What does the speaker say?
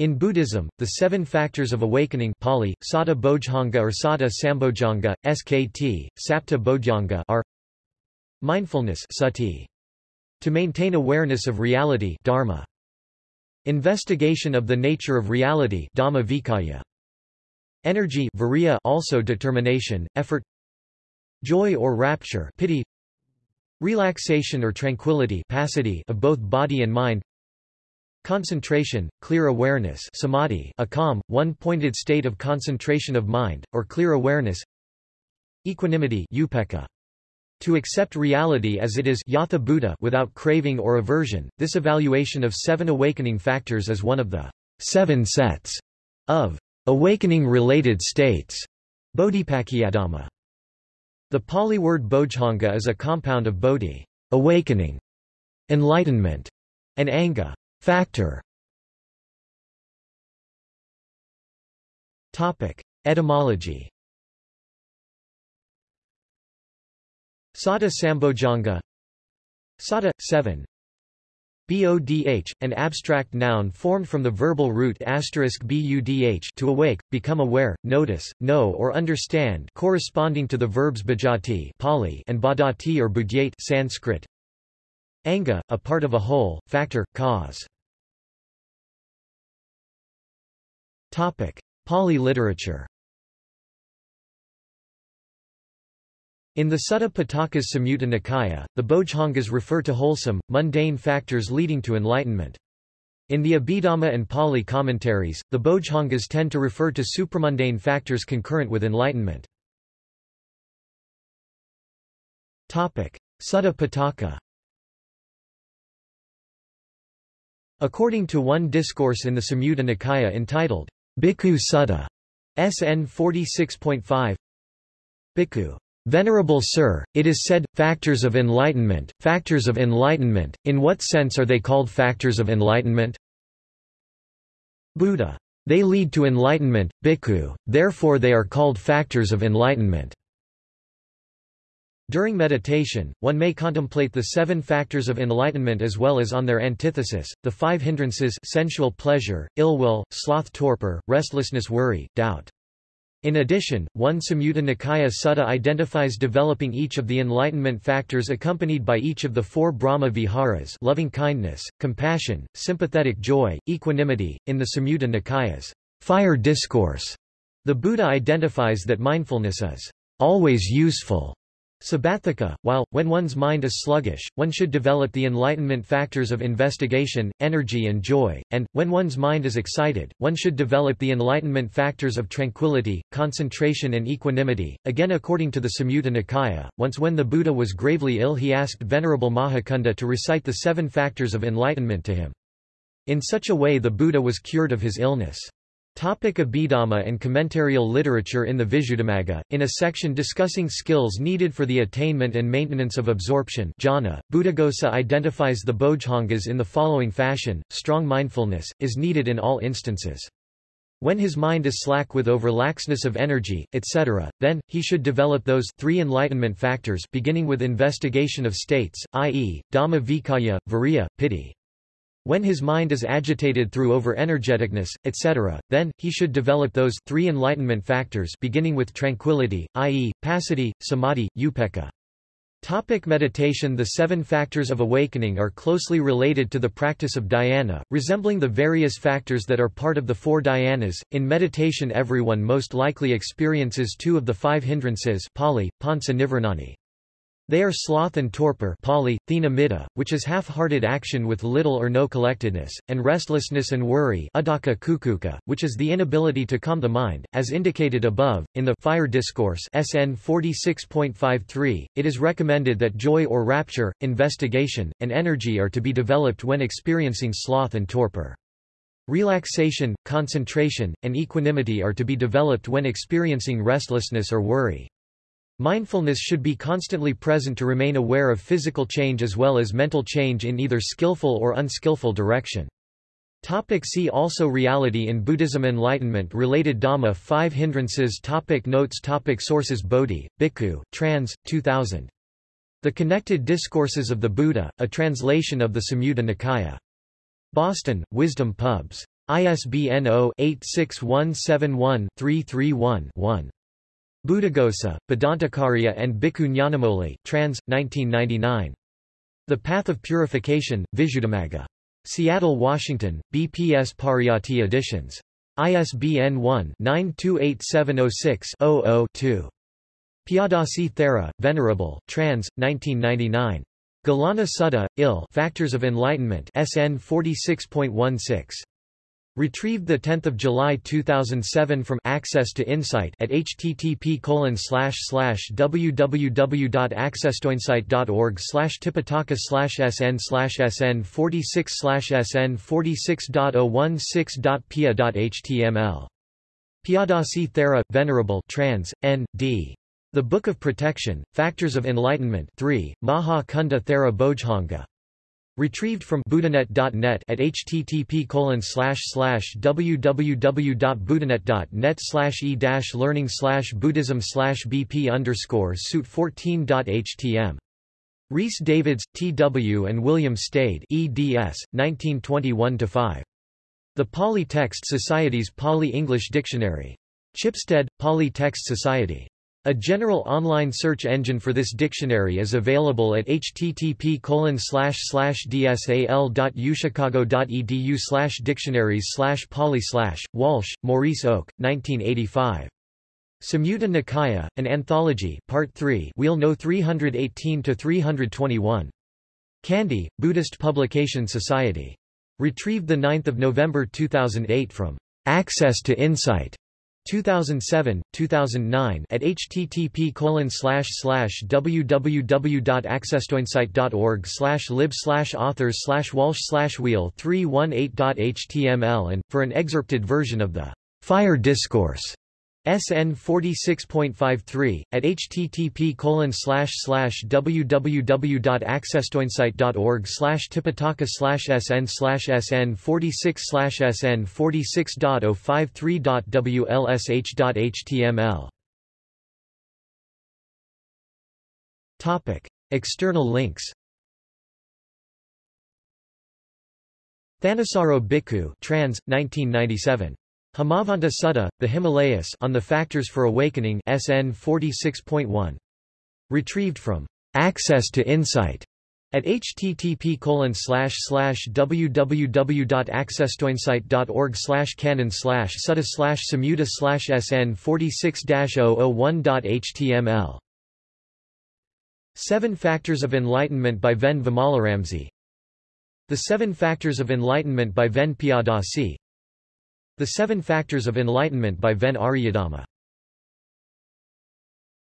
In Buddhism, the seven factors of awakening Pali, Satta Bojjhanga or Satta Sambojjhanga, SKT, Sapta Bodhyanga are Mindfulness sati, to maintain awareness of reality dharma, Investigation of the nature of reality dhamma vicaya, Energy virya also determination, effort Joy or rapture piti, Relaxation or tranquility passaddhi of both body and mind Concentration, clear awareness samadhi, a calm, one-pointed state of concentration of mind, or clear awareness Equanimity upekkha. To accept reality as it is yatha bhuta without craving or aversion, this evaluation of seven awakening factors is one of the seven sets of awakening-related states Bodhipakkhiyadhamma. The Pali word bojjhanga is a compound of bodhi awakening, enlightenment, and anga Factor Topic. Etymology Satta Sambojjhanga Satta, 7 Bodh, an abstract noun formed from the verbal root budh to awake, become aware, notice, know or understand corresponding to the verbs bujjhati Pali and bodhati or budhyate Sanskrit. Anga, a part of a whole, factor, cause. Topic: Pali literature. In the Sutta Pitaka's Samyutta Nikaya, the Bojjhangas refer to wholesome, mundane factors leading to enlightenment. In the Abhidhamma and Pali commentaries, the Bojjhangas tend to refer to supramundane factors concurrent with enlightenment. Topic: Sutta Pitaka According to one discourse in the Samyutta Nikaya entitled, Bhikkhu Sutta, SN 46.5 Bhikkhu. Venerable Sir, it is said, factors of enlightenment, factors of enlightenment, in what sense are they called factors of enlightenment? Buddha. They lead to enlightenment, bhikkhu, therefore they are called factors of enlightenment. During meditation, one may contemplate the seven factors of enlightenment as well as on their antithesis, the five hindrances sensual pleasure, ill will, sloth torpor, restlessness worry, doubt. In addition, one Samyutta Nikaya Sutta identifies developing each of the enlightenment factors accompanied by each of the four Brahma viharas loving kindness, compassion, sympathetic joy, equanimity. In the Samyutta Nikaya's fire discourse, the Buddha identifies that mindfulness is always useful Sabbatthika, while, when one's mind is sluggish, one should develop the enlightenment factors of investigation, energy and joy, and, when one's mind is excited, one should develop the enlightenment factors of tranquility, concentration and equanimity. Again according to the Samyutta Nikaya, once when the Buddha was gravely ill he asked Venerable Mahacunda to recite the seven factors of enlightenment to him. In such a way the Buddha was cured of his illness. Topic Abhidhamma and commentarial literature In the Visuddhimagga, in a section discussing skills needed for the attainment and maintenance of absorption jhana, Buddhaghosa identifies the bojjhangas in the following fashion, strong mindfulness, is needed in all instances. When his mind is slack with overlaxness of energy, etc., then, he should develop those three enlightenment factors beginning with investigation of states, i.e., Dhamma Vicaya, Viriya, Piti. When his mind is agitated through over-energeticness, etc., then, he should develop those three enlightenment factors beginning with tranquility, i.e., passaddhi, samadhi, upekkha. Topic meditation The seven factors of awakening are closely related to the practice of dhyana, resembling the various factors that are part of the four dhyanas. In meditation everyone most likely experiences two of the five hindrances Pali, pansa nivranani. They are sloth and torpor thina middha, which is half-hearted action with little or no collectedness, and restlessness and worry uddhacca kukkucca, which is the inability to calm the mind. As indicated above, in the Fire Discourse SN 46.53, it is recommended that joy or rapture, investigation, and energy are to be developed when experiencing sloth and torpor. Relaxation, concentration, and equanimity are to be developed when experiencing restlessness or worry. Mindfulness should be constantly present to remain aware of physical change as well as mental change in either skillful or unskillful direction. Topic see also Reality in Buddhism Enlightenment related Dhamma 5 hindrances topic Notes topic Sources Bodhi, Bhikkhu, trans. 2000. The Connected Discourses of the Buddha, a translation of the Samyutta Nikaya. Boston, Wisdom Pubs. ISBN 0-86171-331-1. Buddhaghosa, Bhadantacariya and Bhikkhu trans. 1999. The Path of Purification, Visuddhimagga. Seattle, Washington, BPS Pariyatti Editions. ISBN 1-928706-00-2. Piyadasi Thera, Venerable, trans. 1999. Gilana Sutta, Il Factors of Enlightenment SN 46.16. Retrieved 10 July 2007 from Access to Insight at http www.accesstoinsight.org tipitaka sn sn 46 sn 46.016.pia.html. Piyadasi Thera, Venerable trans, N. D. The Book of Protection, Factors of Enlightenment 3, Maha Cunda Thera Bojjhanga. Retrieved from buddhanet.net at http www.buddhanet.net e learning buddhism bp underscore suit 14.htm. Rhys Davids, T.W. and William Stede eds. 1921-5. The Pali Text Society's Pali-English Dictionary. Chipstead, Pali Text Society. A general online search engine for this dictionary is available at http dsal.uchicago.edu dictionaries pali Walshe, Maurice Oak, 1985. Samyutta Nikaya, an Anthology Part 3 Wheel No 318 to 321. Kandy, Buddhist Publication Society. Retrieved 9 November 2008 from Access to Insight. 2007, 2009 at http colon slash slash www.accesstoinsight.org slash lib slash authors slash walsh slash wheel 318.html and, for an excerpted version of the Fire Discourse SN 46.53 at http colon slash slash www.accesstoinsight.org slash tipitaka slash sn slash sn 46 slash sn 46.053.wlsh.html Topic External links. Thanissaro Bhikkhu trans 1997 Himavanta Sutta, The Himalayas on the Factors for Awakening SN 46.1. Retrieved from Access to Insight at http www.accesstoinsight.org canon sutta samyutta sn 46-001.html Seven Factors of Enlightenment by Ven Vimalaramsi. The Seven Factors of Enlightenment by Ven Piyadasi the Seven Factors of Enlightenment by Ven Aryadhamma